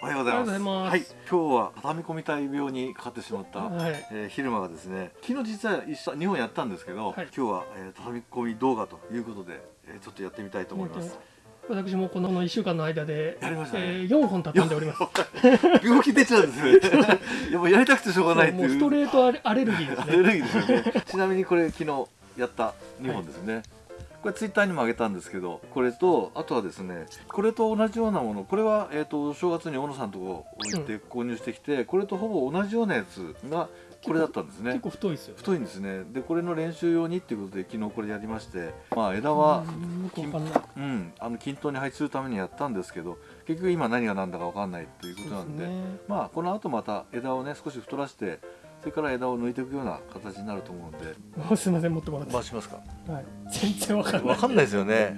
おはようございます。はい、今日は畳み込みたい病にかかってしまった、はいえー昼間がですね、昨日実は一緒日本やったんですけど、はい今日は、えー畳み込み動画ということで、えーちょっとやってみたいと思います。私もこの1週間の間で、やりましたねえー、4本畳んでおります。病気出ちゃうんですね。やっぱやりたくてしょうがないっていう。もうストレートアレルギーですね。アレルギーですよね。ちなみにこれ昨日やった2本ですね。これツイッターにも上げたんですけど、これとあとはですね、これと同じようなもの、これはえっ、と正月に小野さんとこ置いて購入してきて、これとほぼ同じようなやつがこれだったんですね結。構太いですよ。太いんですね。でこれの練習用にっていうことで昨日これやりまして、まあ枝はうんあの均等に配置するためにやったんですけど、結局今何が何だかわかんないということなんで。ね。まあこの後また枝をね少し太らしてそれから枝を抜いていくような形になると思うんですみません持ってもらって。回しますか？はい。全然わかんない。わかんないですよね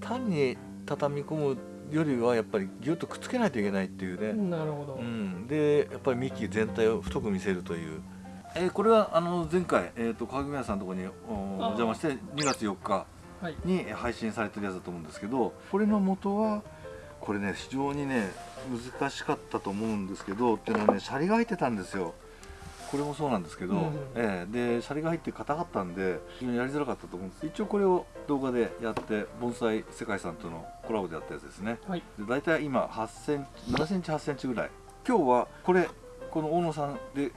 単に畳み込むよりはやっぱりギュッとくっつけないといけないっていうね、なるほど。うん、でやっぱり幹全体を太く見せるという、えーこれはあの前回、えー、と川組屋さんのところにお邪魔して2月4日はい。に配信されてるやつだと思うんですけどこれの元はこれね非常にね難しかったと思うんですけどっていうのはねシャリが入ってたんですよ。これもそうなんですけど、うん。ええ。でシャリが入って硬かったんで非常にやりづらかったと思うんです。一応これを動画でやって盆栽世界さんとのコラボでやったやつですね。はい。で大体今8センチ7センチ8センチぐらい。今日はこれこの大野さんで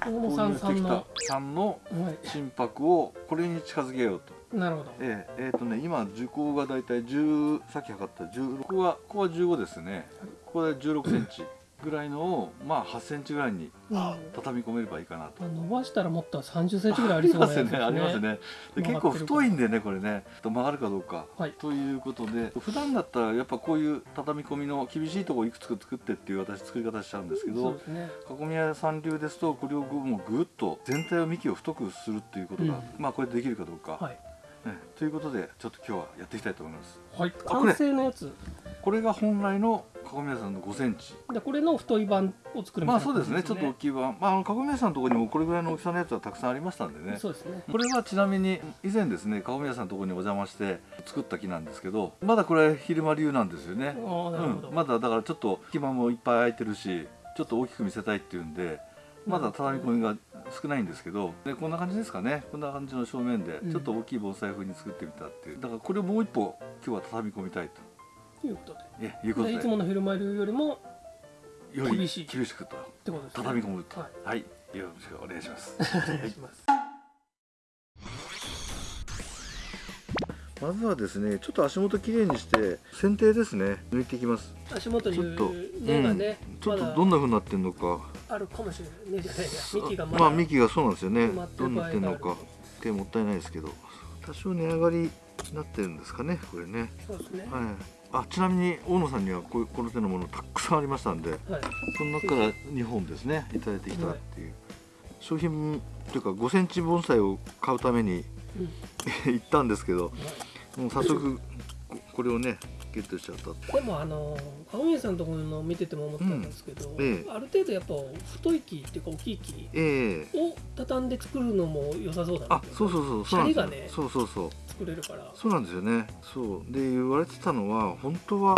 大野さんさんの。はさんのい。心拍をこれに近づけようと。なるほど。ええ。えーとね、今受講がだいたい10さっき測った16ここはここは15ですねここで16センチぐらいのをまあ8センチぐらいにうん畳み込めればいいかなと。まあ伸ばしたらもっと30センチぐらいありそうなですね。ありますねで結構太いんでねこれね曲がるかどうか、はいということで普段だったらやっぱこういう畳み込みの厳しいところいくつか作ってっていう私作り方しちゃうんですけどね。囲み屋さん流ですとこれをもうぐっと全体を幹を太くするっていうことが、うんまあこれできるかどうか、はい。ねということでちょっと今日はやっていきたいと思いますはい。完成のやつ。これが本来の囲み屋さんの5センチ。でこれの太い版を作るみたいなまあそうですね。ちょっと大きい版。まああの囲み屋さんのところにもこれぐらいの大きさのやつはたくさんありましたんでね。そうですね。これはちなみに以前ですね囲み屋さんのところにお邪魔して作った木なんですけどまだこれ昼間流なんですよね。ああなるほど。うん、まだだからちょっと隙間もいっぱい空いてるしちょっと大きく見せたいっていうんでまだ畳み込みが少ないんですけどでこんな感じですかね。こんな感じの正面でうん。ちょっと大きい盆栽風に作ってみたっていう。だからこれをもう一歩今日は畳み込みたいということで。とえいうことででいつものフィルマイルよりも厳しい厳しくとってことですね。畳み込むとはい。はいよろしくお願いしますお願いします。まずはですねちょっと足元きれいにして剪定ですね抜いていきます足元にちょっと根がね、ちょっとどんな風になってるのかあるかもしれない。根じゃないや。幹がまだ。まあ幹がそうなんですよね埋まってるどうなってるのか手もったいないですけど多少値上がりになってるんですかねこれねそうですね。はいあちなみに大野さんにはこういうこの手のものたくさんありましたんではい。その中から2本ですねいただいてきたっていう、商品というか5センチ盆栽を買うためにうん。行ったんですけどもう早速ここれをねゲットしちゃったでもあの青宮さんのところの見てても思ったんですけど、うん。ええ。ある程度やっぱ太い木っていうか大きい木ええ。を畳んで作るのも良さそうだなあそうそうそう。そうがねそうそうそう。作れるから。そうなんですよね。そう。で言われてたのは本当は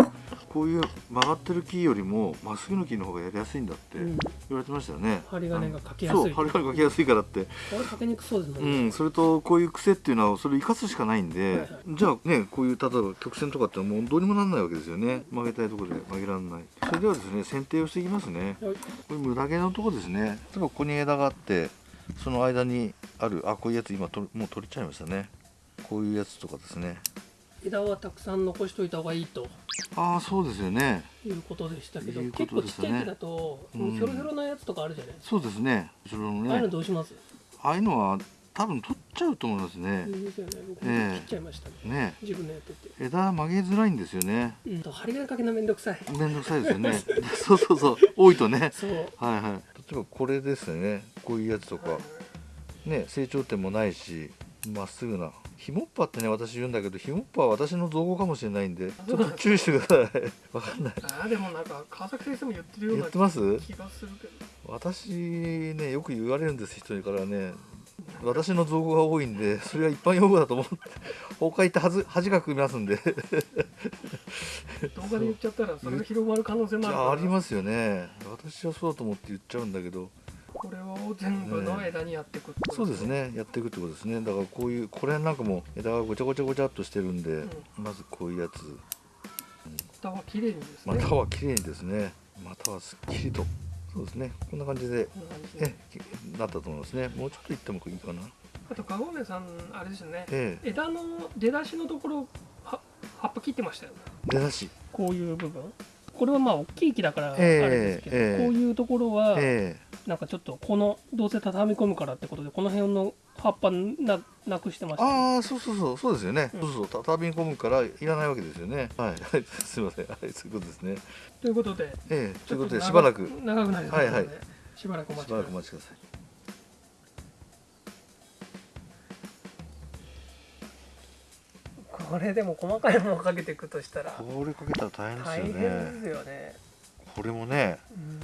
こういう曲がってる木よりもまっすぐの木の方がやりやすいんだってうん、言われてましたよね、針金がかけやすいそう針金かけやすいからって。あれかけにくそうですもんね、うん。それとこういう癖っていうのはそれを生かすしかないんで、はいはい。じゃあねこういう例えば曲線とかってもうどうにもなんないわけですよね。曲げたいところで曲げられない。それではですね剪定をしていきますね。はいこれ無駄毛のとこですね。例えばここに枝があってその間にあるあこういうやつ今ともう取れちゃいましたね。こういうやつとかですね。枝はたくさん残しといた方がいいと。ああそうですよね。いうことでしたけどいうこ結構ちっちゃい木だと、うん。ひょろひょろなやつとかあるじゃないですか、そうですね。それのああいうのねどうします？ああいうのは多分取っちゃうと思いますね。ね。僕もええ。切っちゃいましたね、ね。自分のやってて。枝曲げづらいんですよね。うん。と針金かけるのめんどくさい。めんどくさいですよね。そうそうそう。多いとね。はいはい。例えばこれですね。こういうやつとか。ね成長点もないしまっすぐな。ヒモッパってね私言うんだけどヒモッパは私の造語かもしれないんでちょっと注意してください。わかんない。ああでもなんか川崎先生も言ってるような気がするけど。私ねよく言われるんです人からね私の造語が多いんでそれは一般用語だと思って他行って恥ず恥がくみますんで。動画で言っちゃったらそれが広まる可能性もあるありますよね。私はそうだと思って言っちゃうんだけど。これを全部の枝にやっていくってことそうですね。やっていくってことですね。だからこういうこれなんかも枝がごちゃごちゃごちゃっとしてるんで、うん。まずこういうやつ。蓋は綺麗にですね。または綺麗にですね。またはすっきりとそうですね。こんな感じでこんなったと思いますね。もうちょっといってもいいかな。あと籠根さんあれですよね。ええ。枝の出だしのところは葉っぱ切ってましたよね。出だし。こういう部分。これはまあ大きい木だからあれええですけど、ええ。こういうところはえ。なんかちょっとこのどうせ畳み込むからってことでこの辺の葉っぱななくしてまえした。ね、ああそうそうそうそうですよね、うん。そうそう畳み込むからいらないわけですよね。はい。は いすいません。はいそういうことですね。ということでええということでしばらく。長長くなりそうなので、はいはい。しばらくお待しばらくおちください。待ちくださいこれでも細かいものをかけていくとしたらこれかけたら大変です大変よねですよね、これもねうん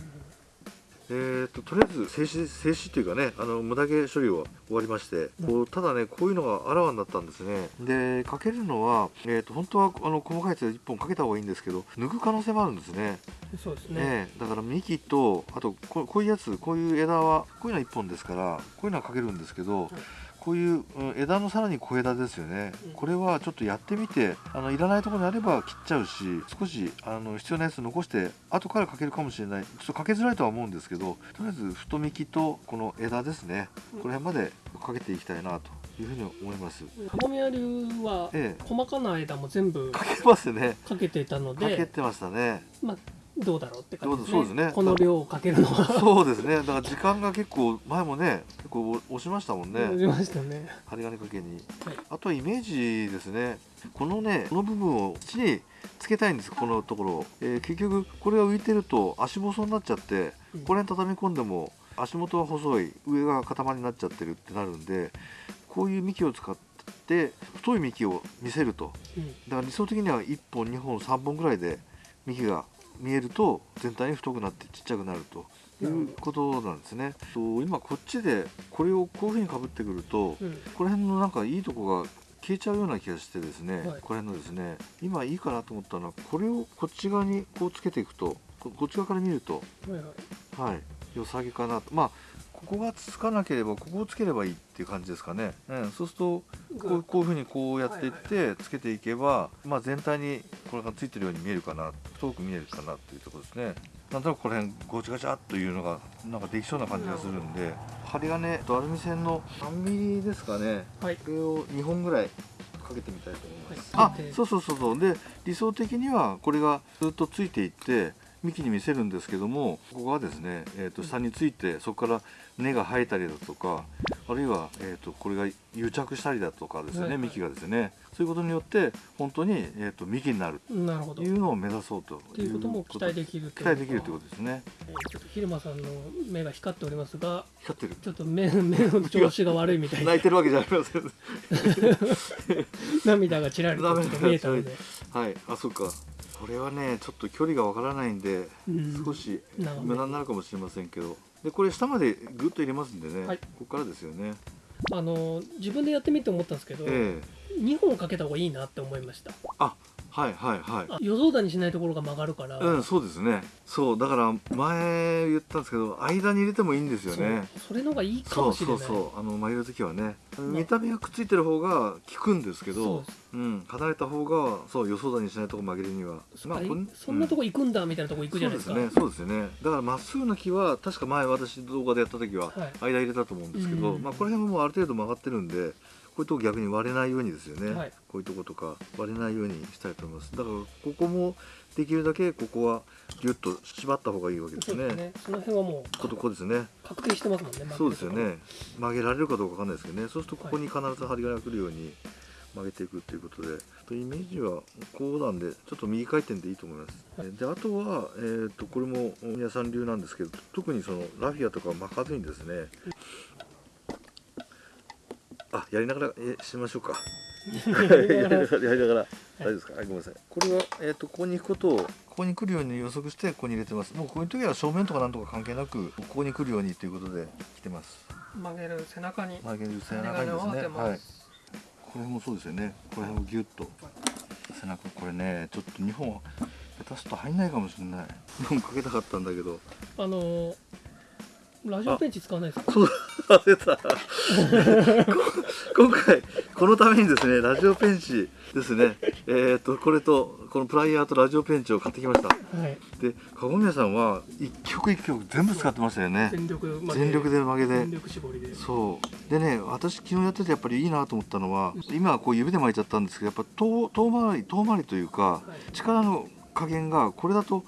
えー、ととりあえず静止静止というかねあの無駄毛処理は終わりまして、こうただねこういうのがあらわになったんですね。でかけるのは、えー、と本当はあの細かいやつ1本かけた方がいいんですけど抜く可能性もあるんですね。そうですね、ねだから幹とあとここういうやつこういう枝はこういうのは1本ですからこういうのはかけるんですけど、こういう、うん枝のさらに小枝ですよね、うん。これはちょっとやってみてあのいらないところにあれば切っちゃうし少しあの必要なやつ残して後からかけるかもしれない。ちょっとかけづらいとは思うんですけどとりあえず太幹とこの枝ですね。この辺までかけていきたいなというふうに思います。籠宮流はええ。細かな枝も全部かけますね。かけてたのかけでてましたね。まあどうだろうって感じですね。そうですね。この量をかけるのは。そうですね。だから時間が結構前もね結構押しましたもんね。出ましたね。針金かけに。はい。あとはイメージですね。このねこの部分を土につけたいんです。このところを、えー結局これが浮いてると足細になっちゃってうん。これに畳み込んでも足元は細い。上が塊になっちゃってるってなるんでこういう幹を使って太い幹を見せると。うん。だから理想的には1本2本3本ぐらいで幹が見えると全体に太くなってちっちゃくなるということなんですね。と今こっちでこれをこういうふうにかぶってくるとうん。この辺のなんかいいとこが消えちゃうような気がしてですね、はい。これのですね今いいかなと思ったのはこれをこっち側にこうつけていくとここっち側から見るとはいはい。はい良さげかなと。まあここがつかなければここをつければいいっていう感じですかね、うん、そうするとこうこういうふうにこうやっていってつけていけば、まあ、全体にこれがついてるように見えるかな太く見えるかなっていうところですね。なんとなくこの辺ごちゃごちゃっというのがなんかできそうな感じがするんで。針金とアルミ線の3ミリですかね。はい。これを2本ぐらいかけてみたいと思います、はい。であそうそうそうそう。で理想的にはこれがずっとついていって幹に見せるんですけどもここがですね、えー、と下についてそこから根が生えたりだとかあるいは、えー、とこれが癒着したりだとかですね、幹がですね。そういうことによって本当に、えー、と幹になる。なるほど。っというのを目指そうとていうことも期待できる期待できるということですね。えーちょっと昼間さんの目が光っておりますが光ってる。ちょっと目 目の調子が悪いみたいな泣いてるわけじゃありません。涙がちらりと見えたので、はい。あそうかこれはねちょっと距離がわからないんでうん。少し無駄になるかもしれませんけど。でこれ下までグッと入れますんでね、はい。ここからですよね。あの自分でやってみて思ったんですけど、ええ。2本かけた方がいいなって思いました。あはいはいはい。あ予想だにしないところが曲がるから、うんそうですね。そうだから前言ったんですけど間に入れてもいいんですよね。そうそれの方がいいかそうもしれない。そうそうあの曲げる時はね。あ見た目がくっついてる方が効くんですけそうどう。ん離れた方がそう予想だにしないとこ曲げるには。あこんそんなとここ行くんだみたいなとこ行くじゃないですか、そうですね。そうですよね。だからまっすぐな木は確か前私動画でやった時ははい。間入れたと思うんですけど、うん。まあこの辺ももうある程度曲がってるんでこういうとこ逆に割れないようにですよね、はい。こういうとことか割れないようにしたいと思います。だからここもできるだけここはギュッと縛った方がいいわけですね。そうですね。その辺はもうこことここですね。確定してますもんねそうですよね。曲げられるかどうかわかんないですけどね。そうするとここに必ず針金が来るように曲げていくっていうことで、とイメージはこうなんでちょっと右回転でいいと思います、はい。であとは、えー、とこれも皆さん流なんですけど特にそのラフィアとか巻かずにですねあやりながらえしましょうか。やりながらやりながら大丈夫ですか、はい、ごめんなさい。これは、えー、とここに行くことを。ここに来るように予測してここに入れてます。もうこういう時は正面とかなんとか関係なくここに来るようにということで来てます。曲げる背中に曲げる背中にですね。はい。これもそうですよね。これをギュッと。背中これねちょっと2本下手すると入んないかもしれない。2本かけたかったんだけど。あのーラジオペンチ使わないですか？そう忘れた。今回このためにですねラジオペンチですね。えっ、とこれとこのプライヤーとラジオペンチを買ってきました。はい。で籠宮さんは一曲一曲全部使ってましたよね。全力で曲げで。全力絞りで。そう。でね私昨日やっててやっぱりいいなと思ったのは今はこう指で巻いちゃったんですけどやっぱ遠遠回り遠回りというかはい。力の加減がこれだと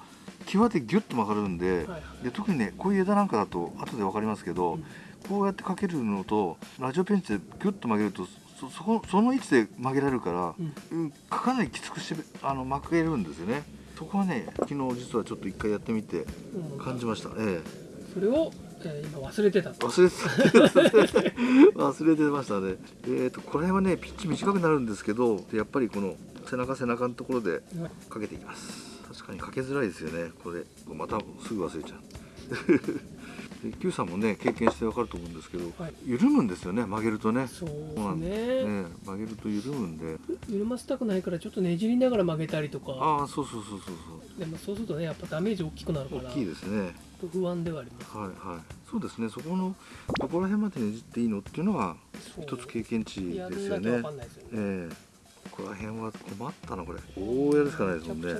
際でギュッと曲がるんで,、はいで特にねこういう枝なんかだと後で分かりますけど、うん。こうやってかけるのとラジオペンチでギュッと曲げるとそそこその位置で曲げられるから、うん。うんかなりきつくしてあの曲げるんですよね。そこはね昨日実はちょっと一回やってみてうん。感じました。ええ。それを、えー今忘れてたと。忘れてた。忘れてましたね。えー、とこれはねピッチ短くなるんですけどやっぱりこの背中背中のところでかけていきます確かにかけづらいですよね。これまたすぐ忘れちゃう。で Q さんもね経験してわかると思うんですけど、はい。緩むんですよね曲げるとね。そうですね。ね曲げると緩むんで。緩ませたくないからちょっとねじりながら曲げたりとか。ああそうそうそうそうでもそうするとねやっぱダメージ大きくなるからそう大きいですね。不安ではあります。はいはい。そうですね。そこのどこら辺までねじっていいのっていうのはそう。一つ経験値やですよね。んなきゃ分かんないですよね。ええここら辺は困ったなこれ。こうやるしかないですもんね。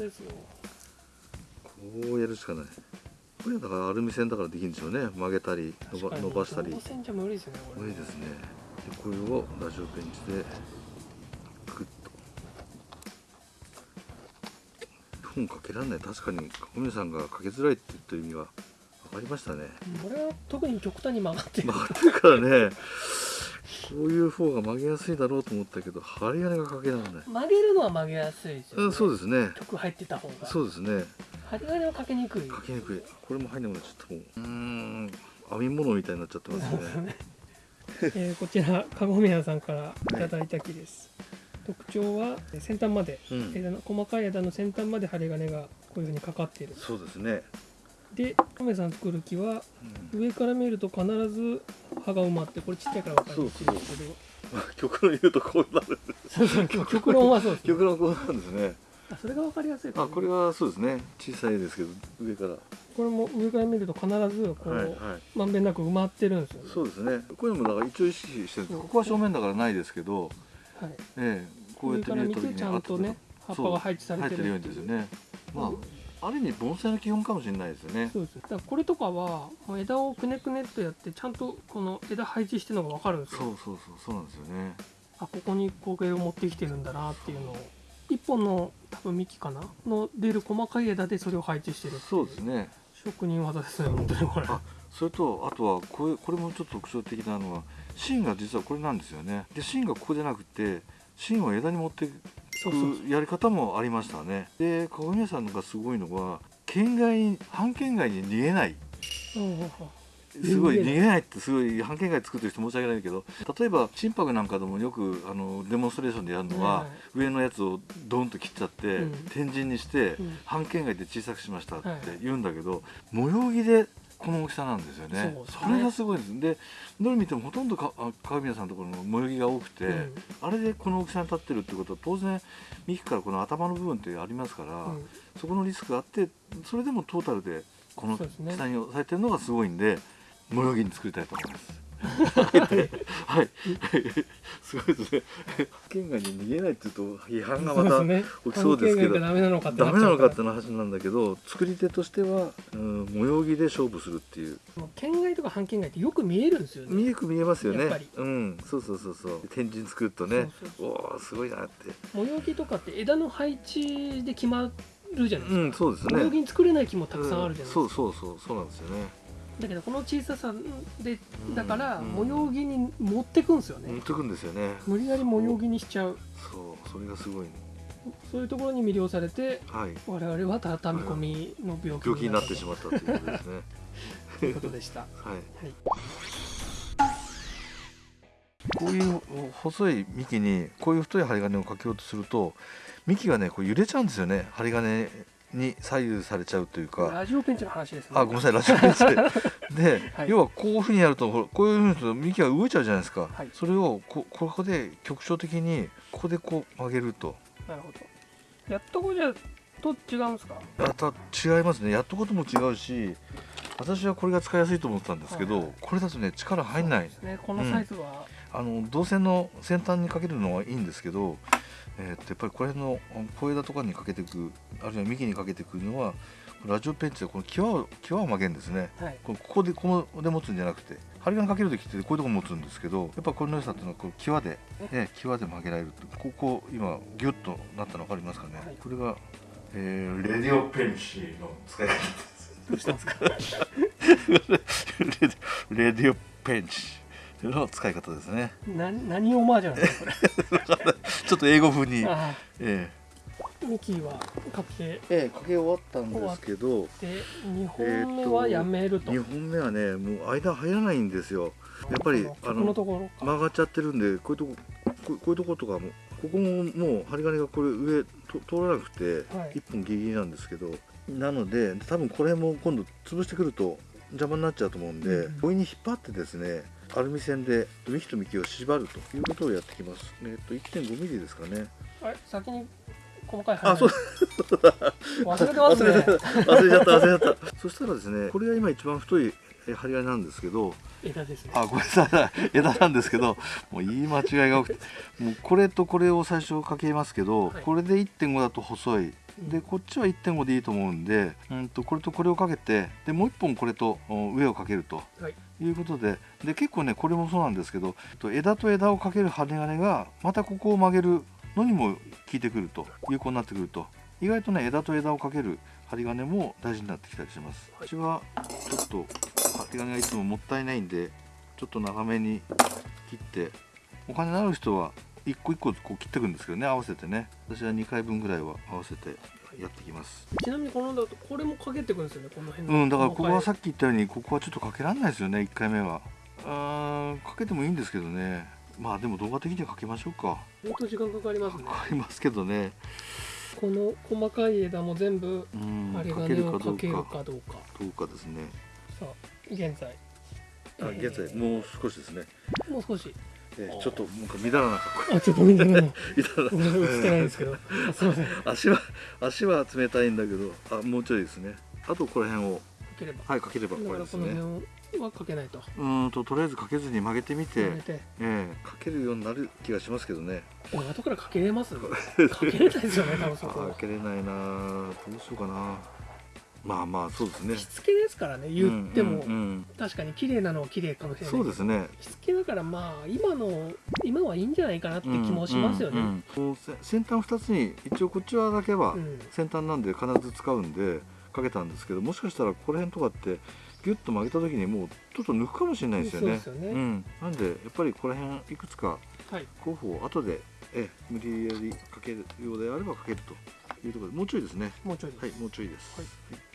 こうやるしかない。これだからアルミ線だからできるんでしょうね。曲げたり伸ば伸ばしたり。動線じゃ無理ですよねこれ。無理ですね。でこれをラジオペンチでグッと。本かけられない。確かに小宮さんがかけづらいって言ってる意味は分かりましたね。これは特に極端に曲がってる。曲がってるからねこういう方が曲げやすいだろうと思ったけど針金がかけられない、曲げるのは曲げやすいですよ、ね、うん、そうですね。曲入ってた方が。そうですね。針金はかけにくい。かけにくい。これも入んなくなっちゃったもんうーん編み物みたいになっちゃってますね。えーこちらかごみやさんからいただいた木です、特徴はえー先端まで、うん。枝の細かい枝の先端まで針金がこういうふうにかかっている。そうですね、でかめさん作る木はうん。上から見ると必ず葉が埋まってこれちっちゃいから分かりにくいんですけど極論言うとこうなる。そうそう極論はそうです、ね、極論こうなんですね。あそれが分かりやすいかあもこれはそうですね。小さいですけど上から。これも上から見ると必ずこう、はいはい。まんべんなく埋まってるんですよね。そうですね。こういうのもだから一応意識してるんですここは正面だからないですけど、はい、ええこうやって上から見見るときにてちゃんとね葉っぱが配置されてるようにですよね。まあある意味盆栽の基本かもしれないですよね。そうですだからこれとかは枝をくねくねっとやってちゃんとこの枝配置してるのが分かるんですよ。そうそうそうそうなんですよね。あここに光景を持ってきてるんだなっていうのを一本の多分幹かなの出る細かい枝でそれを配置してるそうですね。職人技ですね本当にこれ。あそれとあとはこれこれもちょっと特徴的なのは芯が実はこれなんですよね。で芯がここじゃなくて芯を枝に持ってくやり方もありましたね。で鏡屋さんのがすごいのは県外に半県外に逃げない。すごい逃げない。ってすごい半県外作ってる人申し訳ないけど例えば心拍なんかでもよくあのデモンストレーションでやるのは、はいはい。上のやつをドンと切っちゃって、うん。天神にして、うん。半県外で小さくしましたってはい。言うんだけど、模様着でこの大きさなんですよね。それがすごいです。でどれ見てもほとんどかあ川宮さんのところの模様着が多くて、うん。あれでこの大きさに立ってるってことは当然幹からこの頭の部分ってありますから、うん。そこのリスクがあってそれでもトータルでこの下に押さえてるのがすごいんで模様着に作りたいと思います。はい、はい、すごいですね。県外に逃げないって言うと批判がまた起きそうですけど。ダメなのかってな話なんだけど作り手としては、うん、模様着で勝負するっていう。県外とか半県外ってよく見えるんですよね。見えく見えますよね。やっぱり。うんそうそうそうそう。天神作るとね。そうそうおおーすごいなって。模様木とかって枝の配置で決まるじゃないですか、うんそうですね。模様木に作れない木もたくさんあるじゃないですか、うんそうそうそうそうなんですよねだけどこの小ささでだからうん。模様着に持ってくんですよね、持ってくんですよね。無理やり模様着にしちゃう。そう。それがすごいそういうところに魅了されてはい。我々は畳み込みの病気病気になってしうまったということですね。ということでした。はい。はい。こういう細い幹にこういう太い針金をかけようとすると幹がねこう揺れちゃうんですよね。針金に左右されちゃうというか。ラジオペンチの話ですね。あごめんなさいラジオペンチで。で、はい。要はこういうふうにやるとこういうふうにすると幹が動いちゃうじゃないですか、はい。それをこここで局所的にここでこう曲げると。なるほど。やっとこじゃと違うんですか？あた違いますね。やっとことも違うし私はこれが使いやすいと思ったんですけど、はいはい。これだとね力入んない。ね。このサイズは、あの導線の先端にかけるのはいいんですけど、えーっとやっぱりこれの小枝とかにかけていくあるいは幹にかけていくのはラジオペンチでこの際を際を曲げるんですね。はい。こここでここで持つんじゃなくて針金かける時ってこういうとこ持つんですけどやっぱこれの良さっていうのはこう際で、ね、際で曲げられるここ今ギュッとなったの分かりますかね、はい。これが、えーレディオペンチの使い方どうしたんですか？レレディオペンチの使い方ですね。な 何オマージュなんですか ちょっと英語風に。えーミキはかけえええかけ終わったんですけどて2本目はやめると、2本目はねもう間入らないんですよ。やっぱりこあののところか。曲がっちゃってるんでこういうとここうこういうとことかもここももう針金がこれ上と通らなくてはい。1本ギリギリなんですけどなので多分これも今度潰してくると邪魔になっちゃうと思うんでうん。強引に引っ張ってですねアルミ線で幹と幹を縛るということをやってきます。えっと 1.5mm ですかね。あれ？先に細かいあそう。忘れてますね。忘れちゃった忘れちゃった。そしたらですねこれが今一番太いえ針金なんですけど枝ですね。あごめんなさい。枝なんですけどもう言い間違いが多くて。もうこれとこれを最初かけますけど、はい。これで1.5だと細いでこっちは1.5でいいと思うんで、うん、とこれとこれをかけてでもう1本これとお上をかけるとはい。いうことでで結構ねこれもそうなんですけどと枝と枝をかける針金がまたここを曲げるのにも効いてくると有効になってくると。意外とね枝と枝をかける針金も大事になってきたりします。はい。うちはちょっと針金がいつももったいないんでちょっと長めに切ってお金のある人は一個一個こう切っていくんですけどね合わせてね。私は2回分ぐらいは合わせてやってきます。ちなみにこのだとこれもかけてくるんですよねこの辺うんだからここはさっっき言ったようにここはちょっとかけられないですよね1回目は。あーかけてもいいんですけどね。まあでも動画的にはかけましょうか。き本当時間かかりますね。かかりますけどね。この細かい枝も全部うん針かける金をかけるかどうか。かどうかですね。さあ現在。あえー現在もう少しですね、もう少し。えーちょっとなんか乱らなかっあちょっと見てない 乱ら映ってないんですけど。あすいません。か足は足は冷たいんだけどあもうちょいですね。あとこの辺をければ。はいかければ終だからこのわりですね。辺はかけないと。うーんととりあえずかけずに曲げてみて、て。ええ。かけるようになる気がしますけどね。俺後からかけれます かけれないですよね多分そあこかけれないなどうしようかなまあまあそうですね。しつけですからね言っても、うんうんうん。確かに綺麗なのは綺麗かもしれない。そうですね。しつけだからまあ今の今はいいんじゃないかなって気もしますよね、うんうんうん。先端2つに一応こっち側だけはうん。先端なんで必ず使うんでかけたんですけどもしかしたらここら辺とかってギュッと曲げた時にもうちょっと抜くかもしれないですよね。そうですよね。ん、なんでやっぱりここら辺いくつかはい。候補を後でえ無理やりかけるようであればかけるというところでもうちょいですね。もうちょいです、はいもうちょいです、はい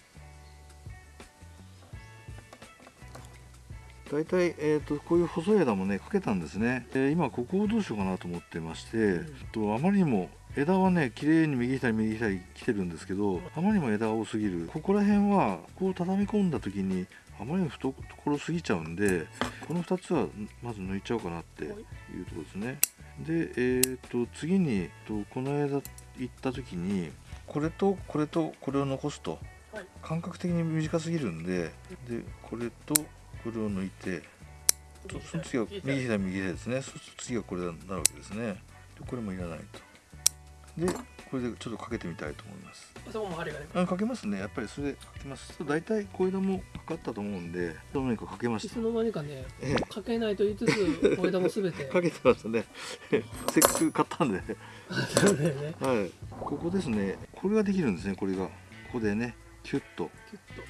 大体、えー、とこういう細い枝もねかけたんですね、えー今ここをどうしようかなと思ってまして、ん。とあまりにも枝はね綺麗に右左右左来てるんですけどあまりにも枝が多すぎる。ここら辺はこう畳み込んだ時にあまりにも懐すぎちゃうんでこの2つはまず抜いちゃおうかなっていうところですね。でえー、と次にとこの枝行った時にこれとこれとこれを残すとはい。感覚的に短すぎるんででこれとこれを抜いてとその次は右左右左ですね。そうすると次はこれになるわけですね。でこれもいらないと。でこれでちょっとかけてみたいと思います。あそこも針がね。あかけますね。やっぱりそれでかけます。と大体小枝もかかったと思うんでどうにかかけました？いつの間にかねええ。かけないと言いつつ小枝もすべて。かけてましたね。せっかく買ったんで。はい。ここですね。これができるんですねこれが。ここでねキュッと。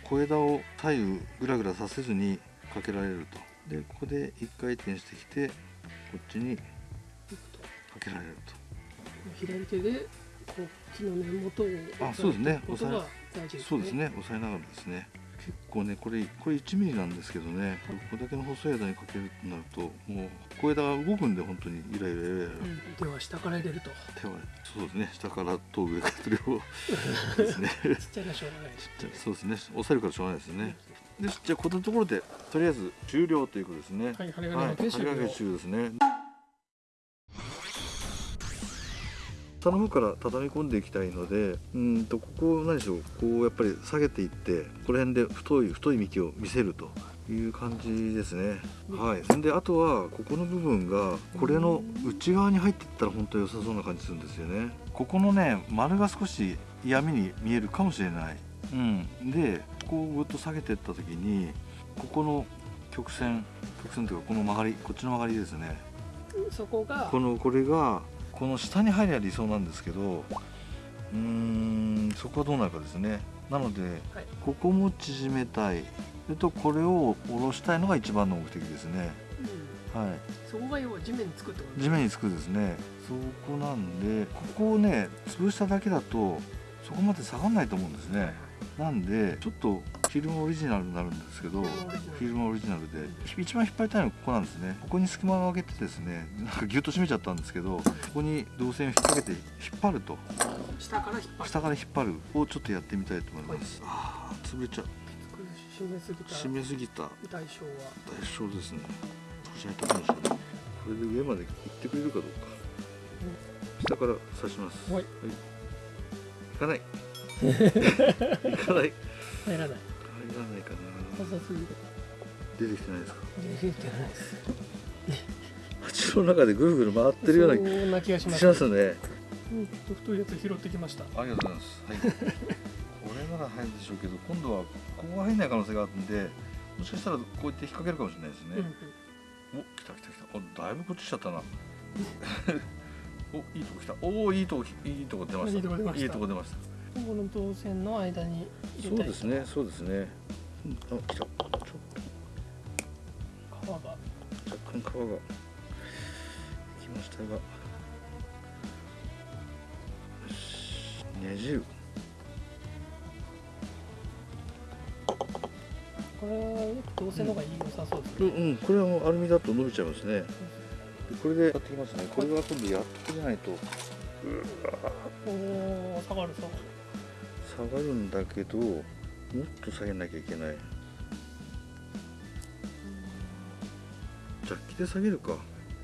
小枝を左右ぐらぐらさせずにかけられると。でここで一回転してきてこっちにかけられると。左手でこう木の根元をあそうですね。押さえね。そうですね。押さえながらですね。結構ねこれこれ1ミリなんですけどね。これだけの細い枝にかけるとなるともう小枝が動くんで本当にイライライライラ、うん、手は下から入れると。手はそうですね。下からと上から両方。ですね。ちっちゃいのはしょうがないです。じゃあそうですね。押さえるからしょうがないですねでじゃあこのところでとりあえず終了ということですね。はい針金はいの手終了針掛け中ですね。下の方から畳み込んでいきたいのでうんとここを何でしょうこうやっぱり下げていってこの辺で太い太い幹を見せるという感じですね。はい。そんであとはここの部分がこれの内側に入っていったら本当に良さそうな感じするんですよね。ここのね丸が少し嫌味に見えるかもしれないうん。でここをぐっと下げていった時にここの曲線曲線というかこの曲がりこっちの曲がりですね。そこがこのこれがこの下に入りゃ理想なんですけどうーんそこはどうなるかですね。なので、はい。ここも縮めたい。それとこれを下ろしたいのが一番の目的ですね。うん。はい。そこが要は地面につくってこと地面につくですね。そこなんでここをね潰しただけだとそこまで下がんないと思うんですねなんでちょっとフィルムオリジナルになるんですけどフィルムオリジナルで。一番引っ張りたいのはここなんですね。ここに隙間を空けてですねなんかギュッと締めちゃったんですけどここに導線を引っ掛けて引っ張ると。下から引っ張る。下から引っ張るをちょっとやってみたいと思います。ああ潰れちゃう。締めすぎた。締めすぎた。代償は。代償ですね。少し入ったかもしれないこれで上まで行ってくれるかどうか。下から刺します。はい。行かない。行かない入らない入らないかな細すぎる出てきてないですか？出てないです鉢の中でぐるぐる回ってるようなそんな気がしますしますねうん太いやつ拾ってきましたありがとうございます。はい。これなら入るでしょうけど、今度はここが入んない可能性があるんで、もしかしたらこうやって引っ掛けるかもしれないですうんうんね。お、来た来た来た。お、だいぶこっち来ちゃったな。お、いいとこ来た。おお、いいとこいいとこ出ました。いいとこ出ましたいいとこの導線の間に入れたいそうですね、そうですね。うんあ、来た。ちょっ皮がと若干皮がきましたが。よしねじる。これは導線の方がいい良さそうですね、うん、うん、これはもうアルミだと伸びちゃいますね。でこれでやってきますね。これは今度やってじゃないと。おお下がる下がる下がるんだけどもっと下げなきゃいけない。ジャッキで下げるか。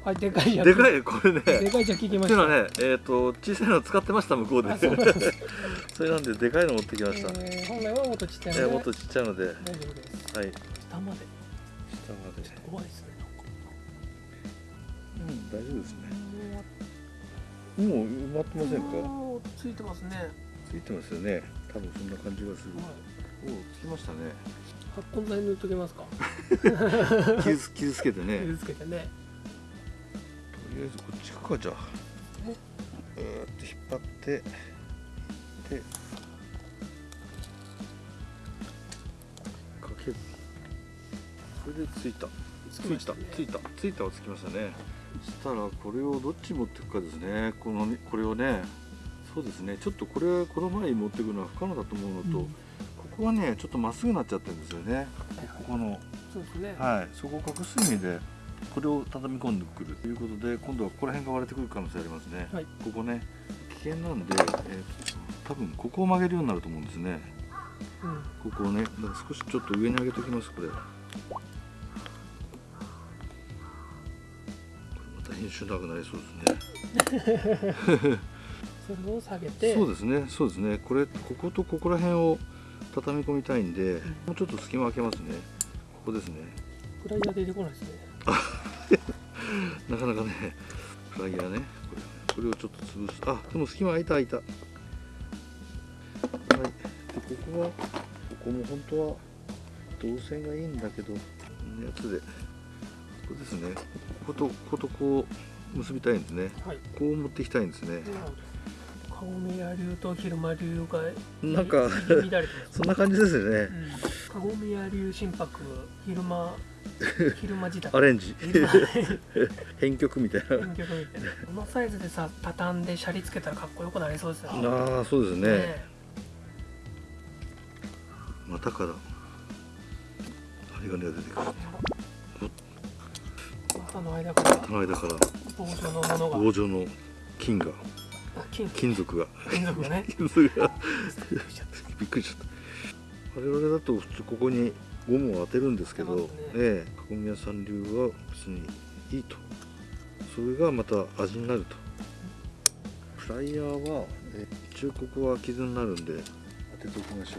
はいでかいやつでかいこれね。でかいじゃ聞きました。っていうのはねえっ、と小さいの使ってました向こうで。あ それなんででかいの持ってきました、えー本来はもっとちっちゃいのでえーもっとちっちゃいので。はい大丈夫です。下まで。下まで。怖いですねうん大丈夫ですね。もう埋まってませんか？ついてますね、ついてますよね。多分そんな感じがする。はい、おおつきましたね。発根剤塗っときますか？傷つ傷つけてね。傷つけてね。とりあえずこっち行くかじゃあ。ね。うーっと引っ張って。でかけるこれでついた。ついたついたついたはつきましたね。そしたらこれをどっち持っていくかですね。このこれをねそうですね。ちょっとこれこの前に持っていくのは不可能だと思うのと、うん。ここはねちょっとまっすぐになっちゃってるんですよね。ここの。そうですね、はい、そこを隠す意味でこれを畳み込んでくるということで今度はここら辺が割れてくる可能性ありますね、はい。ここね危険なんで、えーと多分ここを曲げるようになると思うんですね。うん。ここをねだから少しちょっと上に上げておきますこれ。編集長くなりそうですね それを下げてそうですねそうですねこれこことここら辺を畳み込みたいんでもうちょっと隙間開けますねここですねフライヤーで出てこないですね なかなかね、フライヤーね、これこれをちょっと潰す。あ、でも隙間開いた開いた。はい。で、ここは、ここも本当は導線がいいんだけど、こんなやつで、ここですね。こことこことこう結びたいんですね。はいこう持っていきたいんですね。なるほど顔宮流と昼間流がなんか乱れてますそんな感じですよね。うんカゴ宮流心拍昼間昼間自宅アレンジ、編曲みたいな。編曲みたいなこのサイズでさ畳んでシャリつけたらかっこよくなりそうですよああ、そうですね。ねまたかだ。針金が出てくるあの間からこの間から棒状のものが棒状の金が金金属が。金属がね。金属が。びっくりしちゃった。我々だと普通ここにゴムを当てるんですけど、ね。ええ囲み屋さん流は別にいいと。それがまた味になると。フライヤーは、え一応ここは傷になるんで当てておきましょ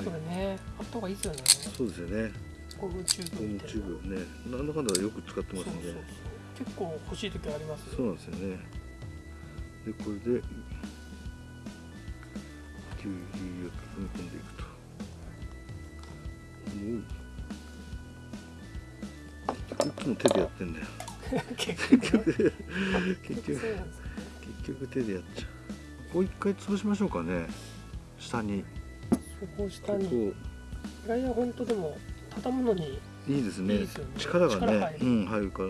う、これね。あった方がいいですよね。そうですよね。ゴムチューゴムブみたいな。チューブね。なんだかんだよく使ってますんで結構欲しい時ありますよそうなんですよねでこれでキュウリを踏み込んでいくと。もう。いつも手でやってんだよ。結局ね。結結局結局手でやっちゃう。ここ一回潰しましょうかね。下に。そこを下こに。こフライヤー本当でも畳むのにいいですね。ね。力がね。力入る。うん入るから。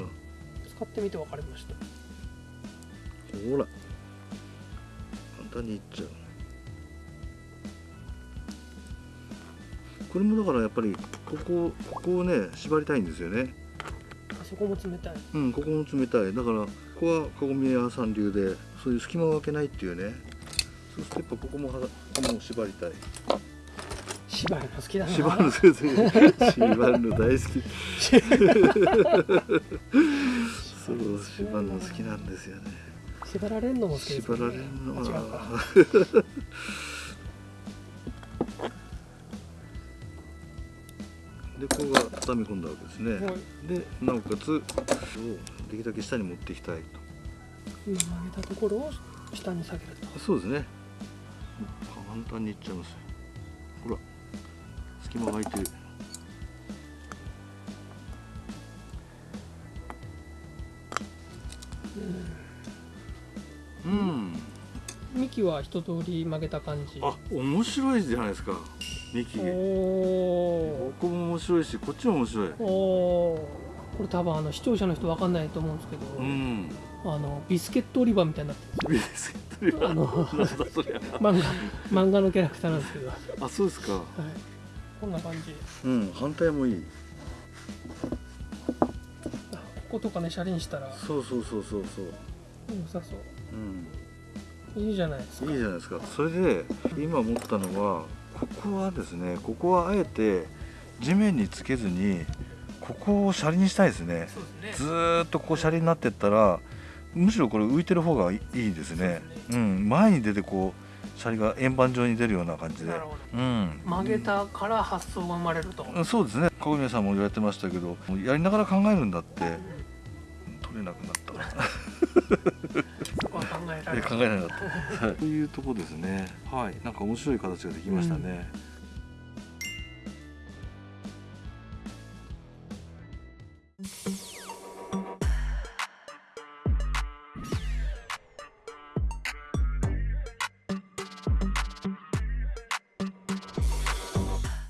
使ってみて分かりました。ほら。簡単にいっちゃう。これもだからやっぱりここここをね縛りたいんですよね。あそこも冷たい。うんここも冷たい。だからここはかごみ屋さん流でそういう隙間を空けないっていうね。そうするとやっぱここもはここも縛りたい。縛るの好きだな。縛るの先生 縛るの大好き。そう縛るの好きなんですよね縛られるのも好きです縛られるのあ違うかはでここが畳み込んだわけですね、はい。でなおかつをできるだけ下に持っていきたい今曲げたところを下に下げると。とそうですね。簡単にいっちゃいますほら隙間が空いてる幹は一通り曲げた感じ。あ面白いじゃないですか幹おここも面白いしこっちも面白い。これ多分あの視聴者の人分かんないと思うんですけど、うん。あのビスケット売り場みたいになってるんビスケットあのなんだそりゃ。漫画漫画のキャラクターなんですけど、はい、あそうですか。こんな感じ。うん反対もいい。あこことかね車輪したら。そうそうそうそうそう。良さそう。うんいいじゃないですか。いいじゃないですか。それで今思ったのはここはですねここはあえて地面につけずにここを車輪にしたいですね。そうですずーっとここ車輪になってったらむしろこれ浮いてる方がいいですね。そううん。前に出てこう車輪が円盤状に出るような感じで。うん。曲げたから発想が生まれると、うん。そうですね。小宮さんも言われてましたけどやりながら考えるんだって取れなくなった考えなかった。というとこですね。はい、なんか面白い形ができましたね。うん